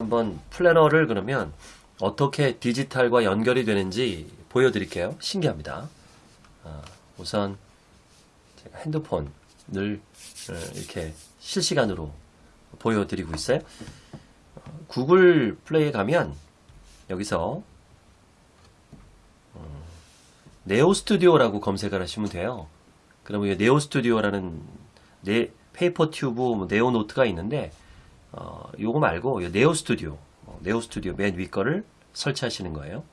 한번 플래너를 그러면 어떻게 디지털과 연결이 되는지 보여드릴게요. 신기합니다. 아, 우선 제가 핸드폰을 어, 이렇게 실시간으로 보여드리고 있어요. 어, 구글 플레이에 가면 여기서 어, 네오 스튜디오라고 검색을 하시면 돼요. 그러면 이 네오 스튜디오라는 네, 페이퍼 튜브 뭐 네오 노트가 있는데 어, 요거 말고 요 네오 스튜디오 어, 네오 스튜디오 맨 위 거를 설치하시는 거예요.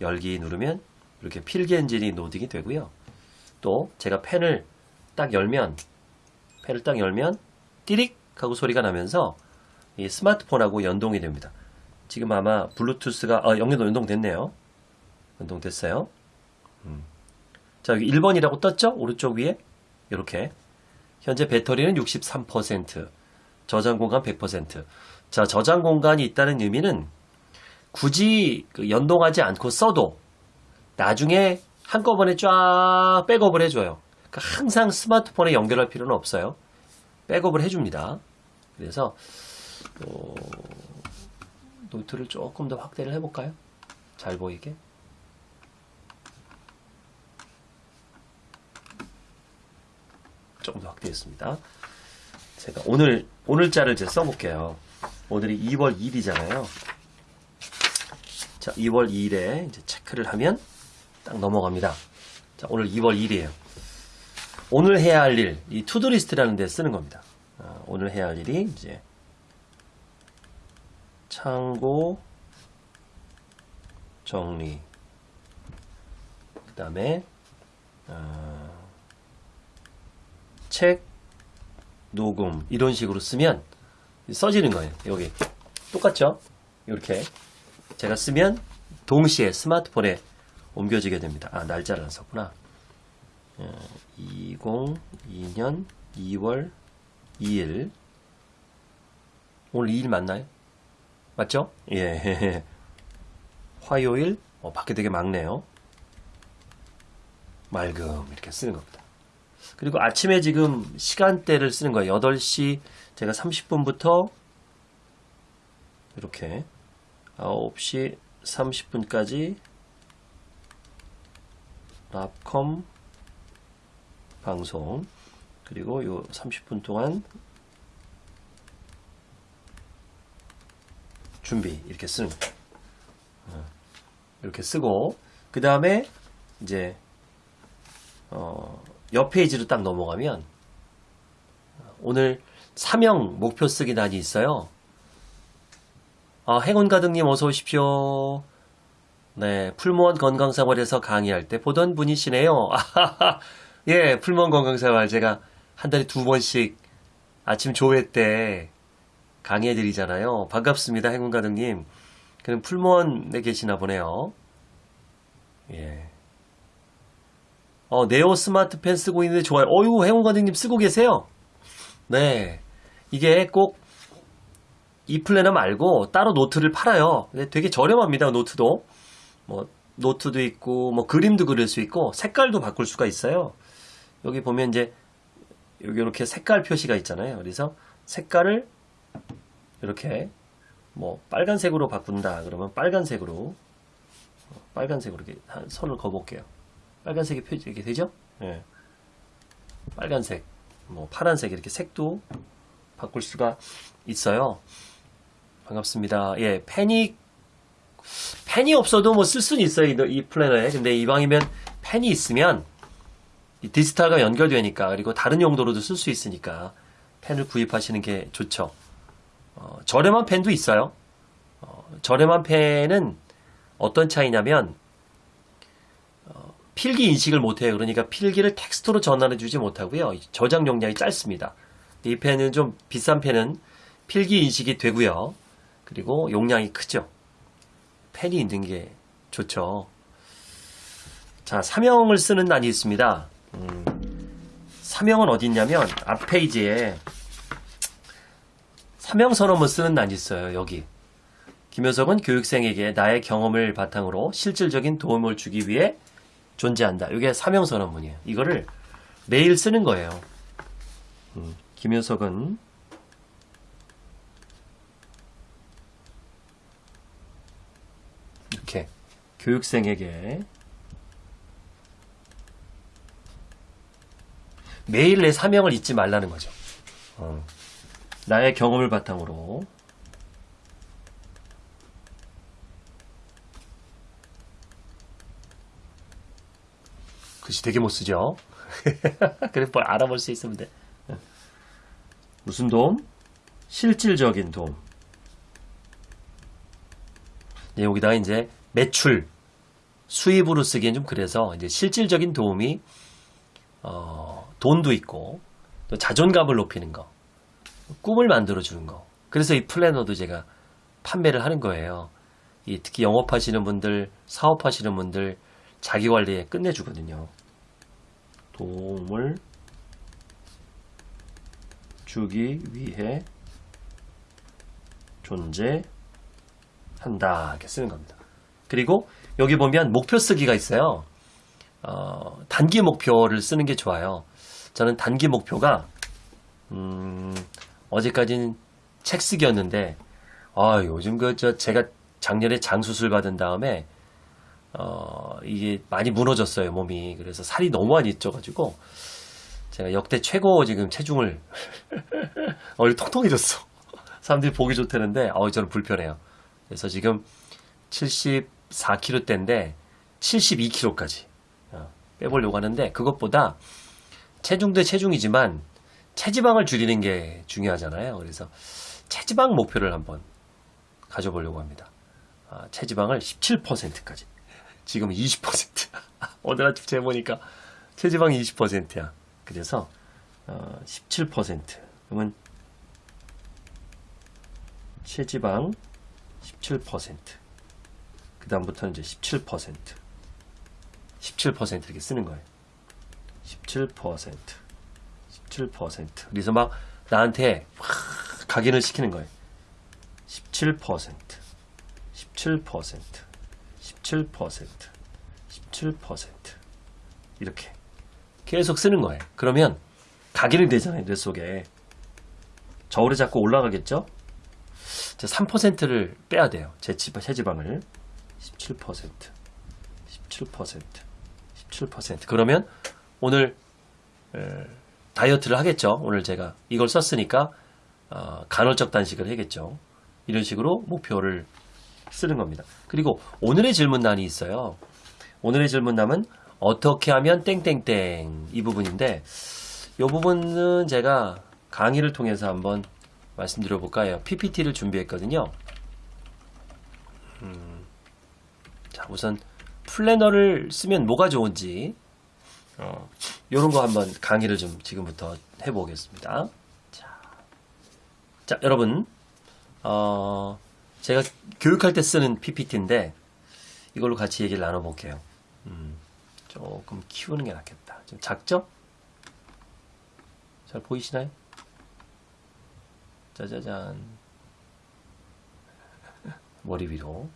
열기 누르면 이렇게 필기 엔진이 로딩이 되고요. 또 제가 펜을 딱 열면 펜을 딱 열면 띠릭 하고 소리가 나면서 이 스마트폰하고 연동이 됩니다. 지금 아마 블루투스가 아, 연결도 연동됐네요. 연동됐어요. 음. 자 여기 1번이라고 떴죠? 오른쪽 위에 이렇게 현재 배터리는 63% 저장 공간 100%. 자, 저장 공간이 있다는 의미는 굳이 그 연동하지 않고 써도 나중에 한꺼번에 쫙 백업을 해줘요. 그러니까 항상 스마트폰에 연결할 필요는 없어요. 백업을 해줍니다. 그래서 어, 노트를 조금 더 확대를 해볼까요? 잘 보이게. 조금 더 확대했습니다. 제가 오늘 오늘자를 이제 써볼게요. 오늘이 2월 2일이잖아요. 자, 2월 2일에 이제 체크를 하면 딱 넘어갑니다. 자, 오늘 2월 2일이에요. 오늘 해야 할 일, 이 to-do list라는 데 쓰는 겁니다. 아, 오늘 해야 할 일이 이제 창고 정리, 그 다음에 어, 책 녹음 이런 식으로 쓰면 써지는 거예요. 여기 똑같죠? 이렇게 제가 쓰면 동시에 스마트폰에 옮겨지게 됩니다. 아 날짜를 안 썼구나. 2002년 2월 2일 오늘 2일 맞나요? 맞죠? 예. 화요일 어, 밖에 되게 막네요. 맑음 이렇게 쓰는 겁니다. 그리고 아침에 지금 시간대를 쓰는 거예요. 8시 제가 30분부터 이렇게 9시 30분까지 랍컴 방송 그리고 요 30분 동안 준비 이렇게 쓰는. 어, 이렇게 쓰고 그 다음에 이제 어, 옆 페이지로 딱 넘어가면 오늘 사명 목표 쓰기 난이 있어요. 아, 행운 가득님 어서 오십시오. 네, 풀무원 건강생활에서 강의할 때 보던 분이시네요. 예, 풀무원 건강생활 제가 한 달에 두 번씩 아침 조회 때 강의해 드리잖아요. 반갑습니다, 행운 가득님. 그럼 풀무원에 계시나 보네요. 예. 어, 네오 스마트 펜 쓰고 있는데 좋아요. 어유 해운관장님 쓰고 계세요? 네. 이게 꼭 이 플래너 말고 따로 노트를 팔아요. 근데 되게 저렴합니다, 노트도. 뭐, 노트도 있고, 뭐, 그림도 그릴 수 있고, 색깔도 바꿀 수가 있어요. 여기 보면 이제, 여기 이렇게 색깔 표시가 있잖아요. 그래서 색깔을 이렇게, 뭐, 빨간색으로 바꾼다. 그러면 빨간색으로, 어, 빨간색으로 이렇게 선을 그어볼게요. 빨간색이 표지 이렇게 되죠? 예. 빨간색, 뭐 파란색 이렇게 색도 바꿀 수가 있어요. 반갑습니다. 예, 펜이 펜이 없어도 뭐 쓸 수는 있어요. 이, 이 플래너에. 근데 이방이면 펜이 있으면 이 디지털과 연결되니까 그리고 다른 용도로도 쓸 수 있으니까 펜을 구입하시는 게 좋죠. 어, 저렴한 펜도 있어요. 어, 저렴한 펜은 어떤 차이냐면 필기 인식을 못해요. 그러니까 필기를 텍스트로 전환해 주지 못하고요. 저장 용량이 짧습니다. 이 펜은 좀 비싼 펜은 필기 인식이 되고요. 그리고 용량이 크죠. 펜이 있는 게 좋죠. 자, 사명을 쓰는 난이 있습니다. 음, 사명은 어디 있냐면 앞 페이지에 사명 선언문 쓰는 난이 있어요. 여기. 김효석은 교육생에게 나의 경험을 바탕으로 실질적인 도움을 주기 위해 존재한다. 이게 사명선언문이에요. 이거를 매일 쓰는 거예요. 음, 김효석은 이렇게 교육생에게 매일 내 사명을 잊지 말라는 거죠. 어, 나의 경험을 바탕으로 글씨 되게 못 쓰죠. 그래 뭘 알아볼 수 있으면 돼. 무슨 도움? 실질적인 도움. 네, 여기다가 이제 매출, 수입으로 쓰기엔 좀 그래서 이제 실질적인 도움이 어, 돈도 있고 또 자존감을 높이는 거, 꿈을 만들어 주는 거. 그래서 이 플래너도 제가 판매를 하는 거예요. 이 특히 영업하시는 분들, 사업하시는 분들 자기 관리에 끝내주거든요. 도움을 주기 위해 존재한다. 이렇게 쓰는 겁니다. 그리고 여기 보면 목표 쓰기가 있어요. 어, 단기 목표를 쓰는 게 좋아요. 저는 단기 목표가 음, 어제까지는 책 쓰기였는데 아, 요즘 그 저 제가 작년에 장수술 받은 다음에 어, 이게 많이 무너졌어요, 몸이. 그래서 살이 너무 많이 쪄가지고, 제가 역대 최고 지금 체중을, 얼 통통해졌어. 사람들이 보기 좋다는데, 어, 저는 불편해요. 그래서 지금 74kg대인데, 72kg까지 어, 빼보려고 하는데, 그것보다 체중도 체중이지만, 체지방을 줄이는 게 중요하잖아요. 그래서 체지방 목표를 한번 가져보려고 합니다. 아, 체지방을 17%까지. 지금 20%. 오늘 아침 재보니까 체지방이 20%야. 그래서 어, 17%. 그러면 체지방 17%. 그 다음부터는 이제 17%. 17% 이렇게 쓰는 거예요. 17%. 17%. 그래서 막 나한테 막 각인을 시키는 거예요. 17%. 17%. 17%, 17% 이렇게 계속 쓰는 거예요. 그러면 각인이 되잖아요. 뇌 속에. 저울에 자꾸 올라가겠죠? 3%를 빼야 돼요. 제 체지방을. 17%, 17%, 17%. 그러면 오늘 에, 다이어트를 하겠죠. 오늘 제가 이걸 썼으니까 어, 간헐적 단식을 해야겠죠. 이런 식으로 목표를 쓰는 겁니다. 그리고 오늘의 질문란이 있어요. 오늘의 질문란은 어떻게 하면 땡땡땡 이 부분인데 이 부분은 제가 강의를 통해서 한번 말씀드려 볼까요? PPT를 준비했거든요. 음, 자 우선 플래너를 쓰면 뭐가 좋은지 어, 이런 거 한번 강의를 좀 지금부터 해보겠습니다. 자, 자 여러분 어, 제가 교육할 때 쓰는 PPT인데 이걸로 같이 얘기를 나눠볼게요. 음, 조금 키우는 게 낫겠다. 좀 작죠? 잘 보이시나요? 짜자잔. 머리 위로.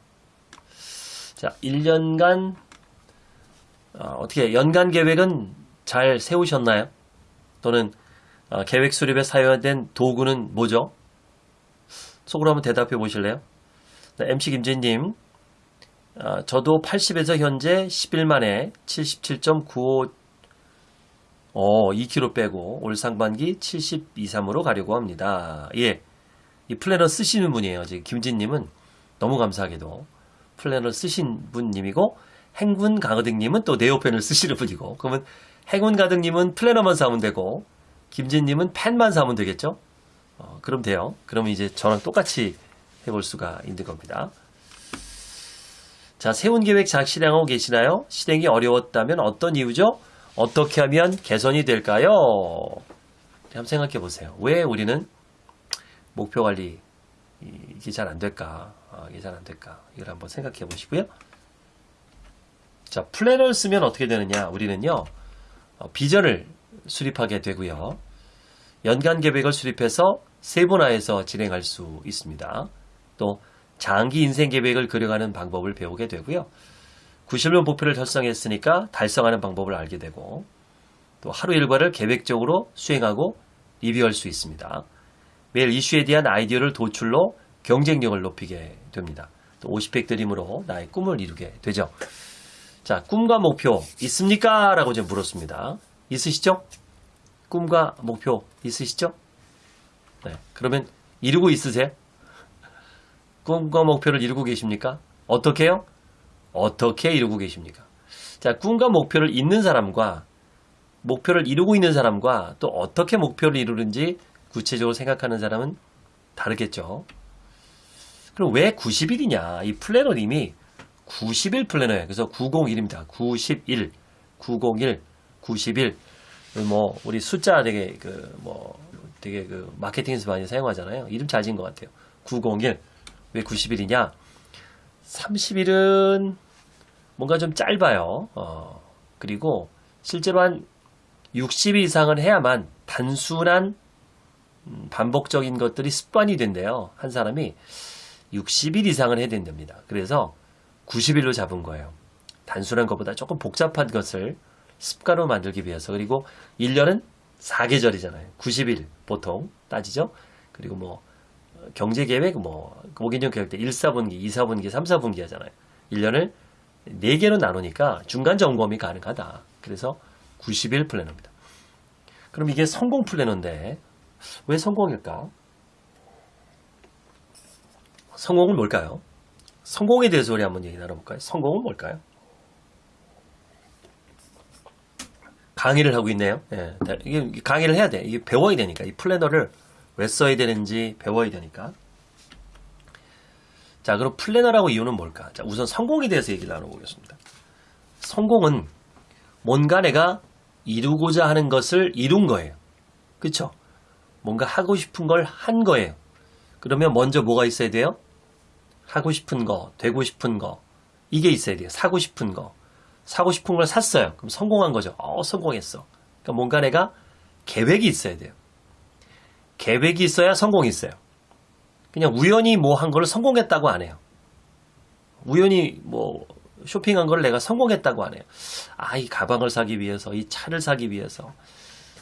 자, 1년간, 어, 떻게 연간 계획은 잘 세우셨나요? 또는 어, 계획 수립에 사용된 도구는 뭐죠? 속으로 한번 대답해 보실래요? MC 김진님, 어, 저도 80에서 현재 10일 만에 77.95, 어, 2kg 빼고 올 상반기 72, 3으로 가려고 합니다. 예. 이 플래너 쓰시는 분이에요. 지금 김진님은 너무 감사하게도 플래너 쓰신 분님이고 행군 가득님은 또 네오펜을 쓰시는 분이고 그러면 행운 가득님은 플래너만 사면 되고 김진님은 펜만 사면 되겠죠? 어, 그럼 돼요. 그러면 이제 저랑 똑같이 해볼 수가 있는 겁니다. 자, 세운 계획 잘 실행하고 계시나요? 실행이 어려웠다면 어떤 이유죠? 어떻게 하면 개선이 될까요? 한번 생각해 보세요. 왜 우리는 목표 관리 이게 잘 안 될까? 아, 이게 잘 안 될까? 이걸 한번 생각해 보시고요. 자, 플래너를 쓰면 어떻게 되느냐? 우리는요, 어, 비전을 수립하게 되고요. 연간 계획을 수립해서 세분화해서 진행할 수 있습니다. 또 장기 인생 계획을 그려가는 방법을 배우게 되고요. 90년 목표를 달성했으니까 달성하는 방법을 알게 되고 또 하루 일과를 계획적으로 수행하고 리뷰할 수 있습니다. 매일 이슈에 대한 아이디어를 도출로 경쟁력을 높이게 됩니다. 또 50팩 드림으로 나의 꿈을 이루게 되죠. 자, 꿈과 목표 있습니까? 라고 이제 물었습니다. 있으시죠? 꿈과 목표 있으시죠? 네. 그러면 이루고 있으세요? 꿈과 목표를 이루고 계십니까? 어떻게요? 어떻게 이루고 계십니까? 자, 꿈과 목표를 있는 사람과 목표를 이루고 있는 사람과 또 어떻게 목표를 이루는지 구체적으로 생각하는 사람은 다르겠죠. 그럼 왜 90일이냐? 이 플래너님이 90일 플래너예요. 그래서 901입니다. 91, 901, 91. 뭐 우리 숫자 되게 그 뭐 되게 그 마케팅에서 많이 사용하잖아요. 이름 잘 지은 것 같아요. 901. 왜 90일이냐? 30일은 뭔가 좀 짧아요. 어, 그리고 실제로 한 60일 이상을 해야만 단순한 음, 반복적인 것들이 습관이 된대요. 한 사람이 60일 이상을 해야 된답니다. 그래서 90일로 잡은 거예요. 단순한 것보다 조금 복잡한 것을 습관으로 만들기 위해서. 그리고 1년은 4계절이잖아요. 90일 보통 따지죠. 그리고 뭐 경제 계획 뭐 5개년 계획 때 1, 4분기, 2, 4분기, 3, 4분기 하잖아요. 1년을 4개로 나누니까 중간 점검이 가능하다. 그래서 90일 플래너입니다. 그럼 이게 성공 플래너인데 왜 성공일까? 성공은 뭘까요? 성공에 대해서 우리 한번 얘기 나눠볼까요? 성공은 뭘까요? 강의를 하고 있네요. 예, 이게 강의를 해야 돼. 이게 배워야 되니까. 이 플래너를 왜 써야 되는지 배워야 되니까. 자, 그럼 플래너라고 이유는 뭘까? 자, 우선 성공에 대해서 얘기를 나눠보겠습니다. 성공은 뭔가 내가 이루고자 하는 것을 이룬 거예요. 그쵸? 뭔가 하고 싶은 걸 한 거예요. 그러면 먼저 뭐가 있어야 돼요? 하고 싶은 거, 되고 싶은 거, 이게 있어야 돼요. 사고 싶은 거. 사고 싶은 걸 샀어요. 그럼 성공한 거죠. 어, 성공했어. 그러니까 뭔가 내가 계획이 있어야 돼요. 계획이 있어야 성공이 있어요. 그냥 우연히 뭐한 거를 성공했다고 안 해요. 우연히 뭐 쇼핑한 걸 내가 성공했다고 안 해요. 아, 이 가방을 사기 위해서, 이 차를 사기 위해서,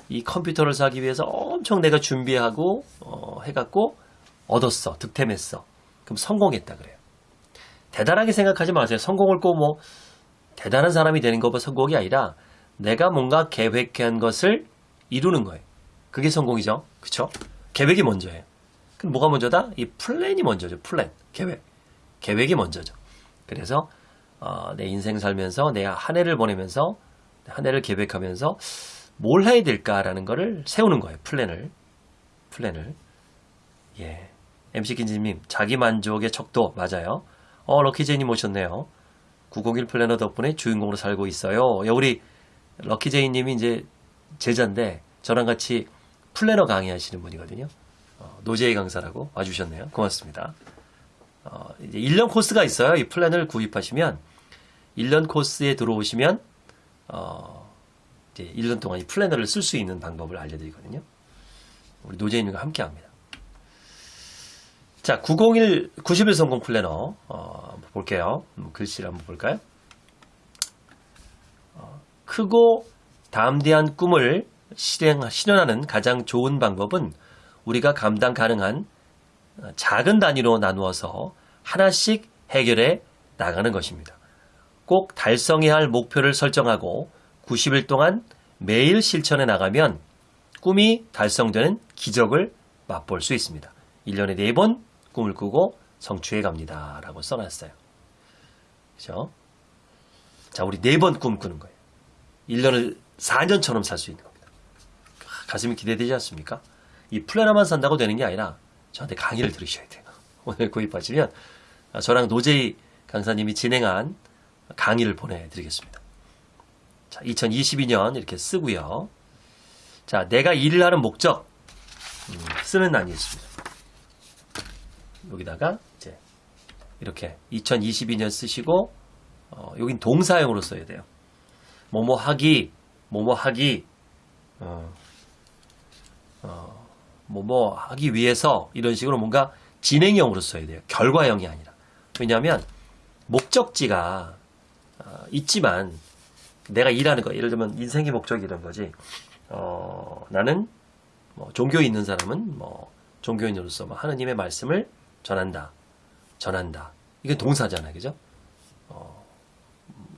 이 컴퓨터를 사기 위해서 엄청 내가 준비하고 어, 해갖고 얻었어, 득템했어. 그럼 성공했다 그래요. 대단하게 생각하지 마세요. 성공을 꼭 뭐 대단한 사람이 되는 것보 성공이 아니라 내가 뭔가 계획한 것을 이루는 거예요. 그게 성공이죠. 그쵸? 계획이 먼저예요. 그럼 뭐가 먼저다? 이 플랜이 먼저죠. 플랜, 계획. 계획이 먼저죠. 그래서 어, 내 인생 살면서 내 한 해를 보내면서 한 해를 계획하면서 뭘 해야 될까라는 거를 세우는 거예요. 플랜을. 플랜을. 예. MC 김진님, 자기 만족의 척도 맞아요. 어, 럭키제이님 오셨네요. 901 플래너 덕분에 주인공으로 살고 있어요. 야, 우리 럭키제이님이 이제 제자인데 저랑 같이 플래너 강의하시는 분이거든요. 어, 노제이 강사라고 와주셨네요. 고맙습니다. 어, 이제 1년 코스가 있어요. 이 플랜을 구입하시면 1년 코스에 들어오시면 어, 이제 1년 동안 이 플래너를 쓸 수 있는 방법을 알려드리거든요. 우리 노제이님과 함께 합니다. 자, 901 90일 성공 플래너 어, 볼게요. 음, 글씨를 한번 볼까요? 어, 크고 담대한 꿈을 실행, 실현하는 가장 좋은 방법은 우리가 감당 가능한 어, 작은 단위로 나누어서 하나씩 해결해 나가는 것입니다. 꼭 달성해야 할 목표를 설정하고 90일 동안 매일 실천해 나가면 꿈이 달성되는 기적을 맛볼 수 있습니다. 1년에 4번 꿈을 꾸고 성취해 갑니다. 라고 써놨어요. 그죠? 자, 우리 4번 꿈 꾸는 거예요. 1년을 4년처럼 살 수 있는 겁니다. 가슴이 기대되지 않습니까? 이 플래너만 산다고 되는 게 아니라 저한테 강의를 들으셔야 돼요. 오늘 구입하시면 저랑 노제이 강사님이 진행한 강의를 보내드리겠습니다. 자, 2022년 이렇게 쓰고요. 자, 내가 일을 하는 목적 음, 쓰는 난이 있습니다. 여기다가 이제 이렇게 2022년 쓰시고 어, 여긴 동사형으로 써야 돼요. 뭐뭐 하기, 뭐뭐 하기, 어, 어, 뭐 뭐 하기 위해서 이런 식으로 뭔가 진행형으로 써야 돼요. 결과형이 아니라. 왜냐하면 목적지가 어, 있지만 내가 일하는 거 예를 들면 인생의 목적이 이런 거지. 어, 나는 뭐 종교에 있는 사람은 뭐 종교인으로서 뭐 하느님의 말씀을 전한다. 전한다. 이게 동사잖아요. 그죠? 어,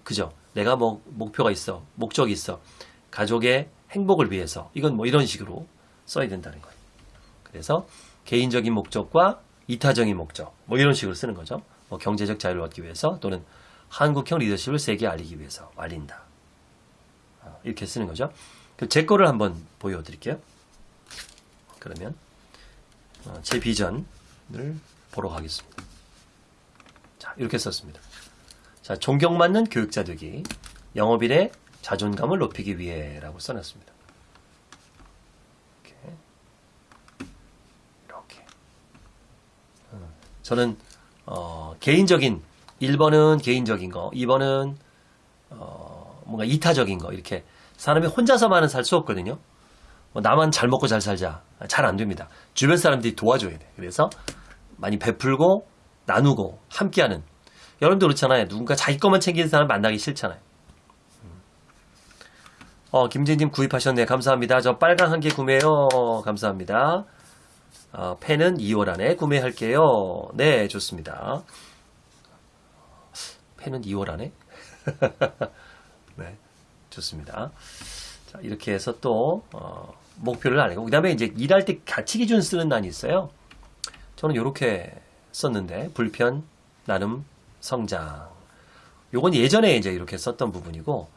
그죠? 내가 뭐 목표가 있어. 목적이 있어. 가족의 행복을 위해서. 이건 뭐 이런 식으로 써야 된다는 거예요. 그래서 개인적인 목적과 이타적인 목적. 뭐 이런 식으로 쓰는 거죠. 뭐 경제적 자유를 얻기 위해서 또는 한국형 리더십을 세계에 알리기 위해서 알린다. 어, 이렇게 쓰는 거죠. 그제 거를 한번 보여드릴게요. 그러면 어, 제 비전을 보러 가겠습니다. 자, 이렇게 썼습니다. 자, 존경받는 교육자 되기, 영업인의 자존감을 높이기 위해 라고 써놨습니다. 이렇게, 이렇게. 어, 저는 어, 개인적인 1번은 개인적인 거, 2번은 어, 뭔가 이타적인 거 이렇게 사람이 혼자서만은 살 수 없거든요. 뭐 나만 잘 먹고 잘 살자 잘 안 됩니다. 주변 사람들이 도와줘야 돼. 그래서 많이 베풀고 나누고 함께하는. 여러분도 그렇잖아요. 누군가 자기 것만 챙기는 사람 만나기 싫잖아요. 음. 어, 김진님 구입하셨네. 감사합니다. 저 빨간 한개 구매요. 감사합니다. 어, 펜은 2월 안에 구매할게요. 네, 좋습니다. 펜은 2월 안에? 네, 좋습니다. 자, 이렇게 해서 또, 어, 목표를 알고. 그 다음에 이제 일할 때 가치 기준 쓰는 난이 있어요. 저는 이렇게 썼는데, 불편, 나눔, 성장. 요건 예전에 이제 이렇게 썼던 부분이고,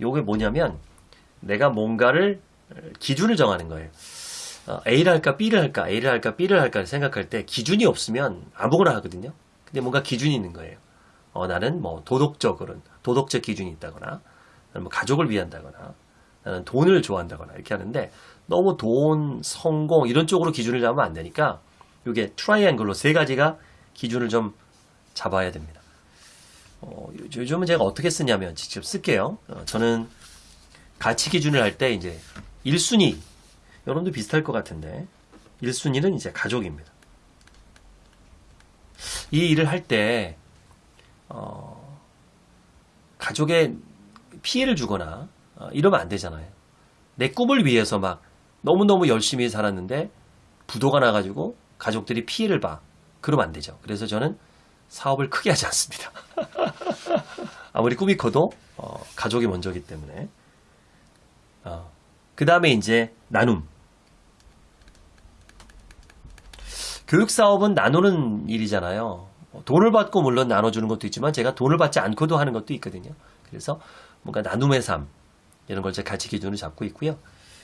요게 뭐냐면, 내가 뭔가를, 기준을 정하는 거예요. 어, A를 할까, B를 할까, A를 할까, B를 할까 생각할 때 기준이 없으면 아무거나 하거든요. 근데 뭔가 기준이 있는 거예요. 어, 나는 뭐 도덕적으로는 도덕적 기준이 있다거나, 뭐 가족을 위한다거나, 나는 돈을 좋아한다거나 이렇게 하는데 너무 돈, 성공 이런 쪽으로 기준을 잡으면 안 되니까 이게 트라이앵글로 세 가지가 기준을 좀 잡아야 됩니다. 어, 요즘은 제가 어떻게 쓰냐면 직접 쓸게요. 어, 저는 가치 기준을 할 때 이제 1순위 여러분도 비슷할 것 같은데 1순위는 이제 가족입니다. 이 일을 할때 어, 가족에 피해를 주거나 어, 이러면 안 되잖아요. 내 꿈을 위해서 막 너무너무 열심히 살았는데 부도가 나가지고 가족들이 피해를 봐. 그러면 안 되죠. 그래서 저는 사업을 크게 하지 않습니다. 아무리 꿈이 커도 어, 가족이 먼저기 때문에 그 다음에 이제 나눔 교육 사업은 나누는 일이잖아요. 돈을 받고 물론 나눠주는 것도 있지만 제가 돈을 받지 않고도 하는 것도 있거든요. 그래서 뭔가 나눔의 삶 이런 걸 제 가치 기준을 잡고 있고요.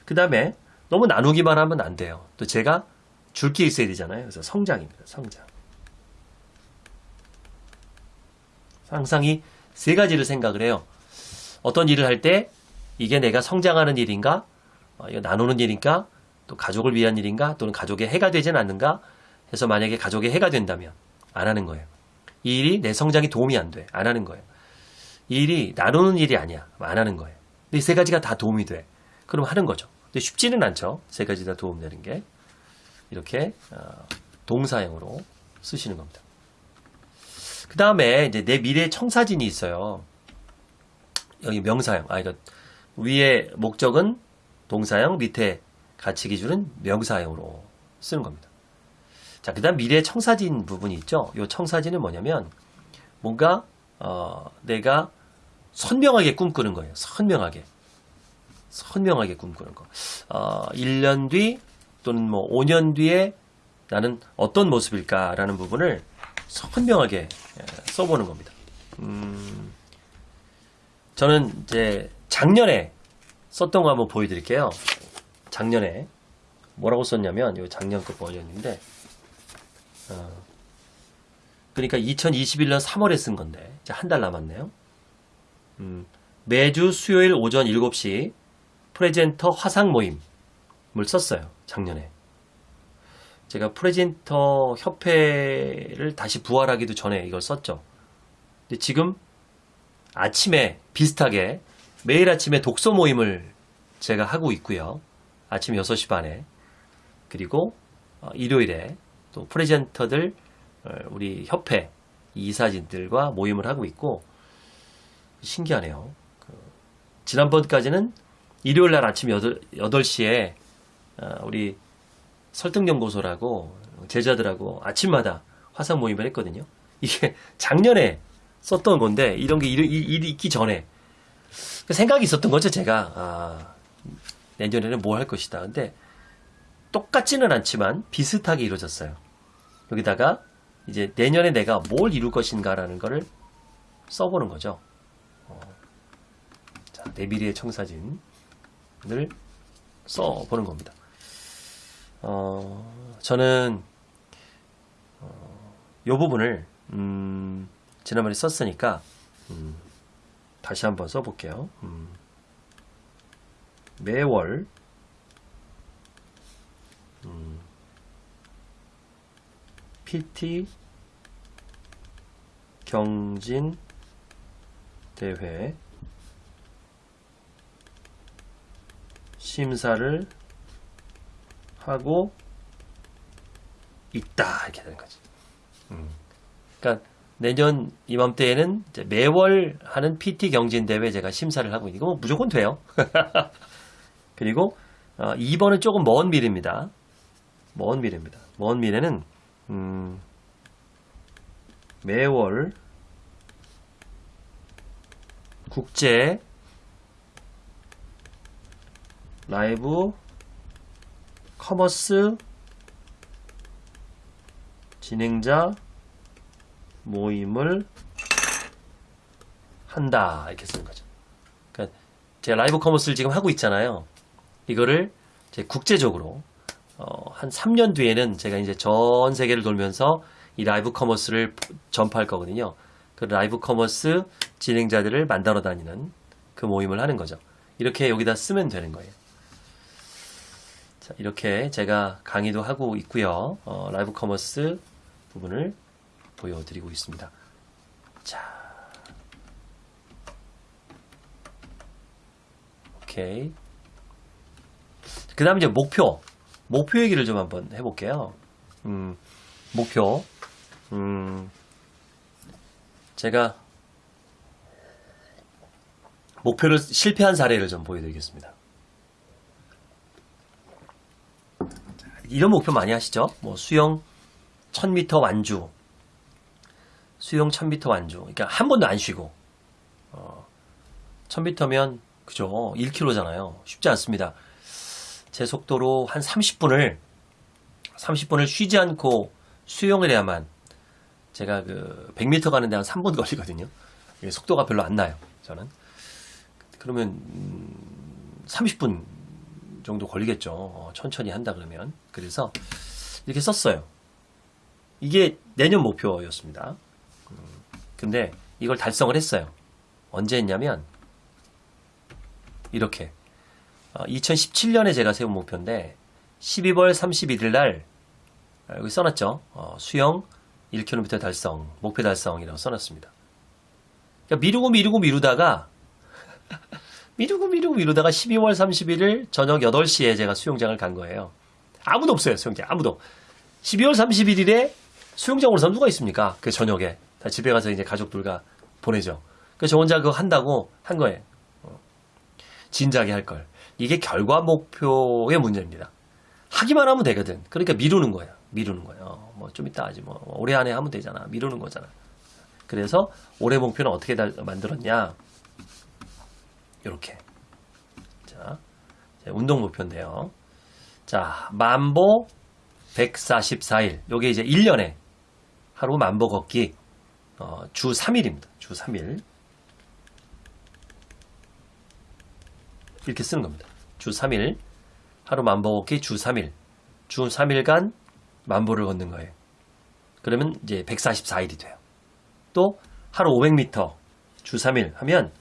그 다음에 너무 나누기만 하면 안 돼요. 또 제가 줄 게 있어야 되잖아요. 그래서 성장입니다. 성장. 항상 이 세 가지를 생각을 해요. 어떤 일을 할 때 이게 내가 성장하는 일인가, 어, 이거 나누는 일인가, 또 가족을 위한 일인가, 또는 가족의 해가 되진 않는가 해서 만약에 가족의 해가 된다면 안 하는 거예요. 이 일이 내 성장에 도움이 안 돼. 안 하는 거예요. 이 일이 나누는 일이 아니야. 안 하는 거예요. 근데 이세 가지가 다 도움이 돼. 그럼 하는 거죠. 근데 쉽지는 않죠. 세 가지 다 도움되는 게. 이렇게 어, 동사형으로 쓰시는 겁니다. 그 다음에 이제 내 미래 청사진이 있어요. 여기 명사형. 아, 이거 위에 목적은 동사형, 밑에 가치 기준은 명사형으로 쓰는 겁니다. 자, 그 다음 미래 청사진 부분이 있죠. 이 청사진은 뭐냐면 뭔가 어, 내가 선명하게 꿈꾸는 거예요. 선명하게. 선명하게 꿈꾸는 거. 어, 1년 뒤 또는 뭐 5년 뒤에 나는 어떤 모습일까라는 부분을 선명하게 예, 써보는 겁니다. 음, 저는 이제 작년에 썼던 거 한번 보여드릴게요. 작년에 뭐라고 썼냐면 이 작년 거 버전인데 어, 그러니까 2021년 3월에 쓴 건데 한 달 남았네요. 음, 매주 수요일 오전 7시 프레젠터 화상 모임을 썼어요. 작년에. 제가 프레젠터 협회를 다시 부활하기도 전에 이걸 썼죠. 근데 지금 아침에 비슷하게 매일 아침에 독서 모임을 제가 하고 있고요. 아침 6시 반에. 그리고 어, 일요일에 또 프레젠터들 어, 우리 협회 이사진들과 모임을 하고 있고 신기하네요. 그 지난번까지는 일요일 날 아침 8, 8시에 어, 우리 설득연구소라고 제자들하고 아침마다 화상 모임을 했거든요. 이게 작년에 썼던 건데 이런 게 일이, 일이 있기 전에 생각이 있었던 거죠 제가 아, 내년에는 뭐 할 것이다 근데 똑같지는 않지만 비슷하게 이루어졌어요 여기다가 이제 내년에 내가 뭘 이룰 것인가라는 거를 써보는 거죠. 어, 자, 내 미래의 청사진을 써보는 겁니다. 어, 저는 어, 이 부분을 음, 지난번에 썼으니까 음, 다시 한번 써볼게요. 음, 매월 PT 경진 대회 심사를 하고 있다 이렇게 되는 거지. 음. 그러니까 내년 이맘때에는 매월 하는 PT 경진 대회 제가 심사를 하고 있는 거 무조건 돼요. 그리고 어, 2번은 조금 먼 미래입니다. 먼 미래입니다. 먼 미래는 음, 매월 국제 라이브 커머스 진행자 모임을 한다 이렇게 쓰는 거죠. 그러니까 제가 라이브 커머스를 지금 하고 있잖아요. 이거를 이제 국제적으로 어, 한 3년 뒤에는 제가 이제 전 세계를 돌면서 이 라이브 커머스를 전파할 거거든요. 그 라이브 커머스 진행자들을 만나러 다니는 그 모임을 하는 거죠. 이렇게 여기다 쓰면 되는 거예요. 자, 이렇게 제가 강의도 하고 있고요. 어, 라이브 커머스 부분을 보여드리고 있습니다. 자, 오케이. 그 다음 이제 목표. 목표 얘기를 좀 한번 해볼게요. 음, 목표. 음, 제가 목표를 실패한 사례를 좀 보여드리겠습니다. 이런 목표 많이 하시죠? 뭐 수영 1000m 완주, 수영 1000m 완주. 그러니까 한 번도 안 쉬고 어, 1000m면 그죠? 1km잖아요. 쉽지 않습니다. 제 속도로 한 30분을 30분을 쉬지 않고 수영을 해야만 제가 그 100m 가는데 한 3분 걸리거든요. 속도가 별로 안 나요. 저는 그러면 음, 30분 정도 걸리겠죠. 어, 천천히 한다 그러면. 그래서 이렇게 썼어요. 이게 내년 목표였습니다. 음, 근데 이걸 달성을 했어요. 언제 했냐면 이렇게 2017년에 제가 세운 목표인데 12월 31일 날 아, 여기 써놨죠. 어, 수영 1km 달성, 목표 달성이라고 써놨습니다. 그러니까 미루고 미루고 미루다가 미루고 미루고 미루다가 12월 31일 저녁 8시에 제가 수영장을 간 거예요. 아무도 없어요, 수영장. 아무도. 12월 31일에 수영장으로 서 누가 있습니까? 그 저녁에. 다 집에 가서 이제 가족들과 보내죠. 그래서 저 혼자 그거 한다고 한 거예요. 어. 진작에 할 걸. 이게 결과 목표의 문제입니다. 하기만 하면 되거든. 그러니까 미루는 거야. 미루는 거예요. 뭐 좀 이따 하지 뭐. 올해 안에 하면 되잖아. 미루는 거잖아. 그래서 올해 목표는 어떻게 만들었냐? 이렇게. 자, 운동 목표인데요. 자, 만보 144일. 요게 이제 1년에 하루 만보 걷기 어, 주 3일입니다. 주 3일. 이렇게 쓰는 겁니다. 주 3일. 하루 만보 걷기 주 3일. 주 3일간 만보를 걷는 거예요. 그러면 이제 144일이 돼요. 또 하루 500m 주 3일 하면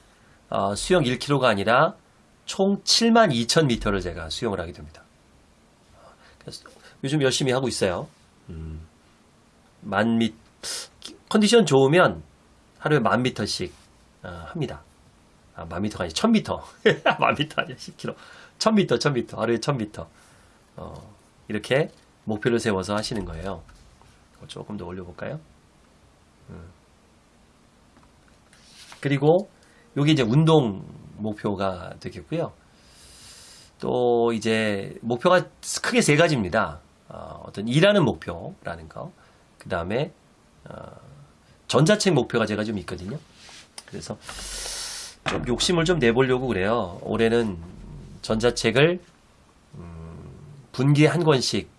어, 수영 1km가 아니라 총 7만 2천 미터를 제가 수영을 하게 됩니다. 그래서 요즘 열심히 하고 있어요. 음, 만 미, 컨디션 좋으면 하루에 만 미터씩 어, 합니다. 아, 만 미터가 아니라 천 미터. 만 미터 아니야, 10km. 천 미터, 천 미터. 하루에 천 미터. 어, 이렇게 목표를 세워서 하시는 거예요. 조금 더 올려볼까요? 음. 그리고 여기 이제 운동 목표가 되겠고요. 또 이제 목표가 크게 세 가지입니다. 어, 떤 일하는 목표라는 거, 그 다음에 어, 전자책 목표가 제가 좀 있거든요. 그래서 좀 욕심을 좀 내보려고 그래요. 올해는 전자책을 음, 분기에 한 권씩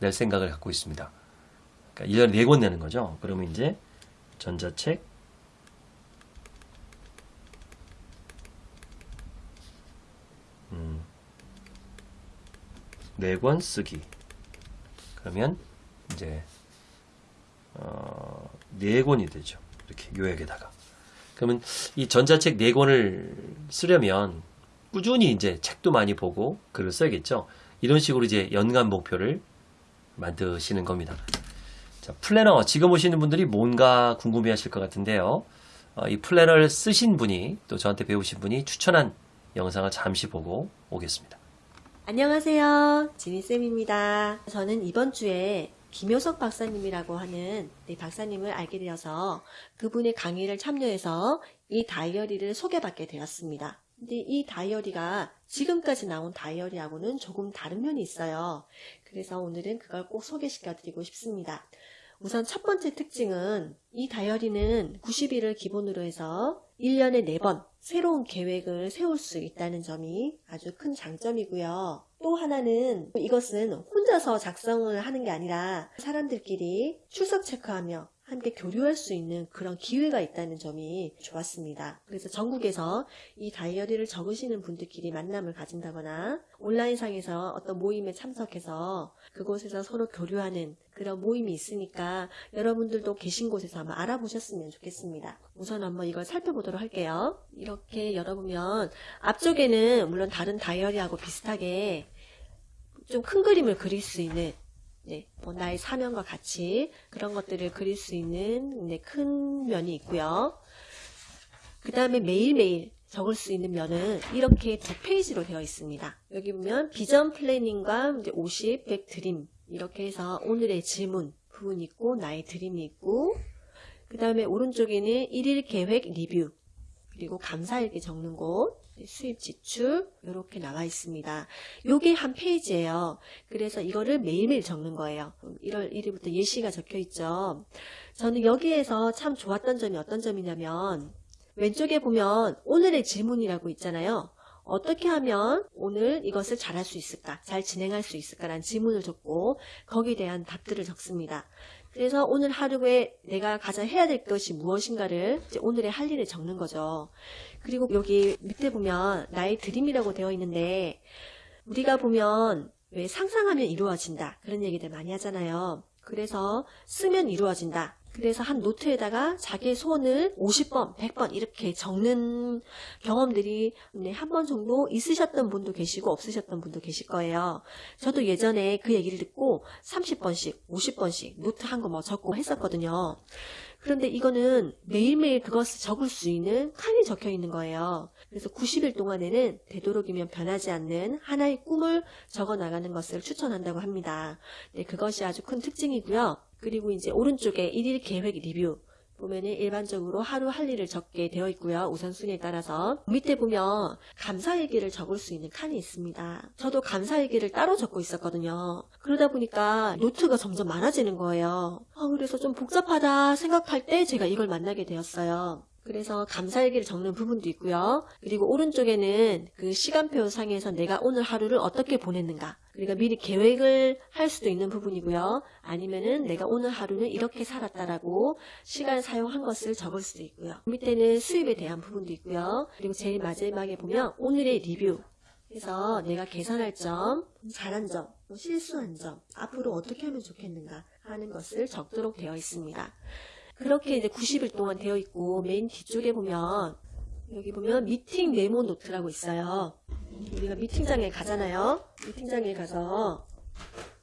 낼 생각을 갖고 있습니다. 그러니까 1년에 4권 내는 거죠. 그러면 이제 전자책 음, 4권 쓰기. 그러면 이제 어, 4권이 되죠. 이렇게 요약에다가. 그러면 이 전자책 4권을 쓰려면 꾸준히 이제 책도 많이 보고 글을 써야겠죠. 이런 식으로 이제 연간 목표를 만드시는 겁니다. 자, 플래너 지금 오시는 분들이 뭔가 궁금해 하실 것 같은데요. 어, 이 플래너를 쓰신 분이 또 저한테 배우신 분이 추천한 영상을 잠시 보고 오겠습니다. 안녕하세요. 지니쌤입니다. 저는 이번 주에 김효석 박사님이라고 하는 네, 박사님을 알게 되어서 그분의 강의를 참여해서 이 다이어리를 소개받게 되었습니다. 근데 이 다이어리가 지금까지 나온 다이어리하고는 조금 다른 면이 있어요. 그래서 오늘은 그걸 꼭 소개시켜 드리고 싶습니다. 우선 첫 번째 특징은 이 다이어리는 90일을 기본으로 해서 1년에 4번 새로운 계획을 세울 수 있다는 점이 아주 큰 장점이고요. 또 하나는 이것은 혼자서 작성을 하는 게 아니라 사람들끼리 출석 체크하며 함께 교류할 수 있는 그런 기회가 있다는 점이 좋았습니다. 그래서 전국에서 이 다이어리를 적으시는 분들끼리 만남을 가진다거나 온라인상에서 어떤 모임에 참석해서 그곳에서 서로 교류하는 그런 모임이 있으니까 여러분들도 계신 곳에서 한번 알아보셨으면 좋겠습니다. 우선 한번 이걸 살펴보도록 할게요. 이렇게 열어보면 앞쪽에는 물론 다른 다이어리하고 비슷하게 좀 큰 그림을 그릴 수 있는 네, 뭐 나의 사명과 같이 그런 것들을 그릴 수 있는 네, 큰 면이 있고요. 그 다음에 매일매일 적을 수 있는 면은 이렇게 두 페이지로 되어 있습니다. 여기 보면 vision planning과 이제 50, 100 dream 이렇게 해서 오늘의 질문 부분이 있고 나의 dream이 있고 그 다음에 오른쪽에는 1일 계획 리뷰 그리고 감사일기 적는 곳 수입 지출 이렇게 나와 있습니다. 요게 한 페이지예요. 그래서 이거를 매일매일 적는 거예요. 1월 1일부터 예시가 적혀 있죠. 저는 여기에서 참 좋았던 점이 어떤 점이냐면 왼쪽에 보면 오늘의 질문이라고 있잖아요. 어떻게 하면 오늘 이것을 잘할 수 있을까? 잘 진행할 수 있을까 라는 질문을 적고 거기에 대한 답들을 적습니다. 그래서 오늘 하루에 내가 가장 해야 될 것이 무엇인가를 오늘의 할 일을 적는 거죠. 그리고 여기 밑에 보면 나의 dream이라고 되어 있는데 우리가 보면 왜 상상하면 이루어진다 그런 얘기들 많이 하잖아요. 그래서 쓰면 이루어진다. 그래서 한 노트에다가 자기의 소원을 50번, 100번 이렇게 적는 경험들이 네, 한번 정도 있으셨던 분도 계시고 없으셨던 분도 계실 거예요. 저도 예전에 그 얘기를 듣고 30번씩, 50번씩 노트 한 권 뭐 적고 했었거든요. 그런데 이거는 매일매일 그것을 적을 수 있는 칸이 적혀 있는 거예요. 그래서 90일 동안에는 되도록이면 변하지 않는 하나의 꿈을 적어 나가는 것을 추천한다고 합니다. 네, 그것이 아주 큰 특징이고요. 그리고 이제 오른쪽에 1일 계획 리뷰 보면은 일반적으로 하루 할 일을 적게 되어 있고요. 우선순위에 따라서 밑에 보면 감사일기를 적을 수 있는 칸이 있습니다. 저도 감사일기를 따로 적고 있었거든요. 그러다 보니까 노트가 점점 많아지는 거예요. 아, 그래서 좀 복잡하다 생각할 때 제가 이걸 만나게 되었어요. 그래서 감사일기를 적는 부분도 있고요. 그리고 오른쪽에는 그 시간표 상에서 내가 오늘 하루를 어떻게 보냈는가. 그러니까 미리 계획을 할 수도 있는 부분이고요. 아니면은 내가 오늘 하루는 이렇게 살았다라고 시간 사용한 것을 적을 수도 있고요. 밑에는 수입에 대한 부분도 있고요. 그리고 제일 마지막에 보면 오늘의 리뷰. 그래서 내가 개선할 점, 잘한 점, 뭐 실수한 점, 앞으로 어떻게 하면 좋겠는가 하는 것을 적도록 되어 있습니다. 그렇게 이제 90일 동안 되어 있고 맨 뒤쪽에 보면 여기 보면 미팅 메모 노트라고 있어요. 우리가 미팅장에 가잖아요. 미팅장에 가서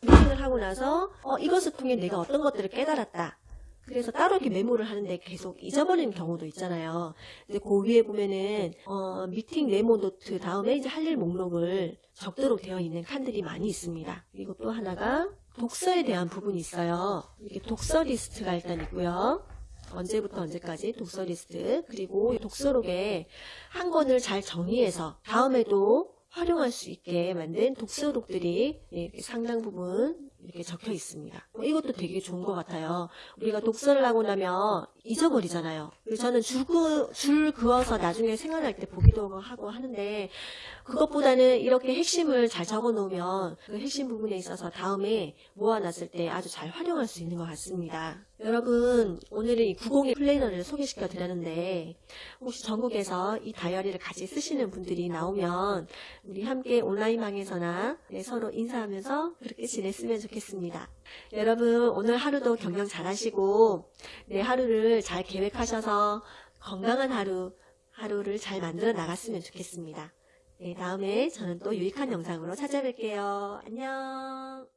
미팅을 하고 나서 어, 이것을 통해 내가 어떤 것들을 깨달았다. 그래서 따로 이렇게 메모를 하는데 계속 잊어버리는 경우도 있잖아요. 근데 그 위에 보면은 어, 미팅 메모 노트 다음에 이제 할 일 목록을 적도록 되어 있는 칸들이 많이 있습니다. 그리고 또 하나가 독서에 대한 부분이 있어요. 이렇게 독서 리스트가 일단 있고요. 언제부터 언제까지 독서 리스트 그리고 독서록에 한 권을 잘 정리해서 다음에도 활용할 수 있게 만든 독서록들이 상당 부분 이렇게 적혀 있습니다. 뭐 이것도 되게 좋은 것 같아요. 우리가 독서를 하고 나면 잊어버리잖아요. 그래서 저는 줄, 그, 줄 그어서 나중에 생각날 때 보기도 하고 하는데 그것보다는 이렇게 핵심을 잘 적어 놓으면 그 핵심 부분에 있어서 다음에 모아놨을 때 아주 잘 활용할 수 있는 것 같습니다. 여러분, 오늘은 이 902 플래너를 소개시켜 드렸는데 혹시 전국에서 이 다이어리를 같이 쓰시는 분들이 나오면 우리 함께 온라인방에서나 네, 서로 인사하면서 그렇게 지냈으면 좋겠습니다. 여러분, 오늘 하루도 경영 잘 하시고 내 하루를 잘 계획하셔서 건강한 하루, 하루를 잘 만들어 나갔으면 좋겠습니다. 네, 다음에 저는 또 유익한 영상으로 찾아뵐게요. 안녕.